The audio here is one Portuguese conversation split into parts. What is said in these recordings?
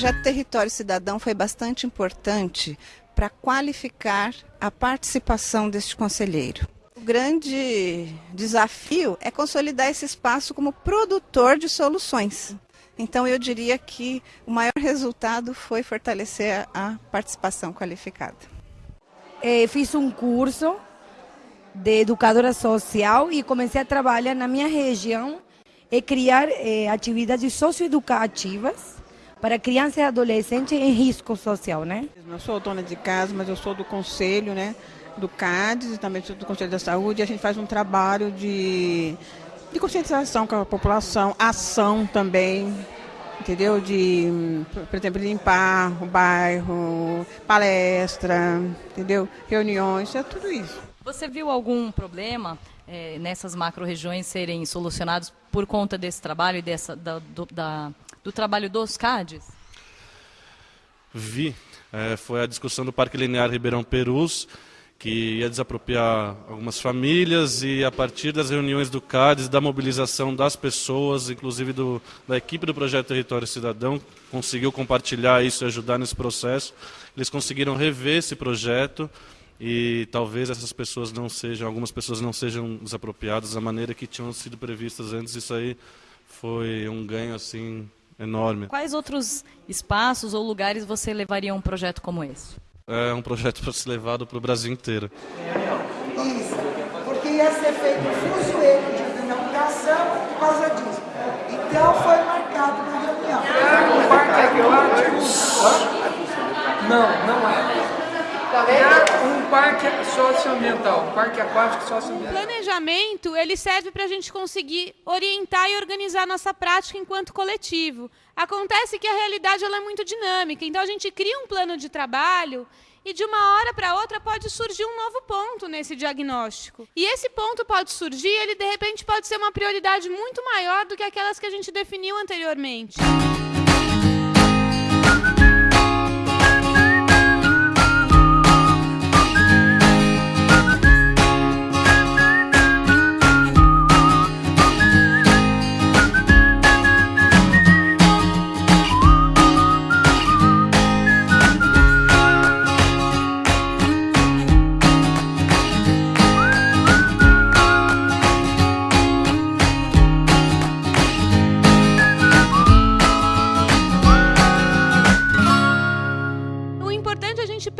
projeto Território Cidadão foi bastante importante para qualificar a participação deste conselheiro. O grande desafio é consolidar esse espaço como produtor de soluções. Então, eu diria que o maior resultado foi fortalecer a participação qualificada. É, fiz um curso de educadora social e comecei a trabalhar na minha região e criar é, atividades socioeducativas para crianças e adolescentes em risco social, né? Eu sou dona de casa, mas eu sou do conselho, né? Do CADES e também do Conselho da Saúde. E a gente faz um trabalho de, de conscientização com a população, ação também, entendeu? De, por exemplo, limpar o bairro, palestra, entendeu? Reuniões, é tudo isso. Você viu algum problema é, nessas macro-regiões serem solucionados por conta desse trabalho e dessa, da, do, da, do trabalho dos CADs? Vi. É, foi a discussão do Parque Linear Ribeirão Perus, que ia desapropriar algumas famílias e a partir das reuniões do CADES, da mobilização das pessoas, inclusive do, da equipe do Projeto Território Cidadão, conseguiu compartilhar isso e ajudar nesse processo. Eles conseguiram rever esse projeto e talvez essas pessoas não sejam, algumas pessoas não sejam desapropriadas da maneira que tinham sido previstas antes. Isso aí foi um ganho assim enorme. Quais outros espaços ou lugares você levaria um projeto como esse? É um projeto para ser levado para o Brasil inteiro. Isso, porque ia ser feito um fuzueiro de inauguração por causa disso. Então foi marcado na reunião. Não, não é. Um parque socioambiental, um parque aquático socioambiental. O planejamento ele serve para a gente conseguir orientar e organizar nossa prática enquanto coletivo. Acontece que a realidade ela é muito dinâmica, então a gente cria um plano de trabalho e de uma hora para outra pode surgir um novo ponto nesse diagnóstico. E esse ponto pode surgir, ele de repente pode ser uma prioridade muito maior do que aquelas que a gente definiu anteriormente.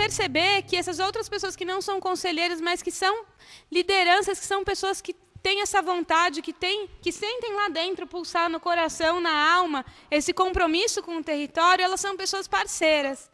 Perceber que essas outras pessoas que não são conselheiros, mas que são lideranças, que são pessoas que têm essa vontade, que, têm, que sentem lá dentro, pulsar no coração, na alma, esse compromisso com o território, elas são pessoas parceiras.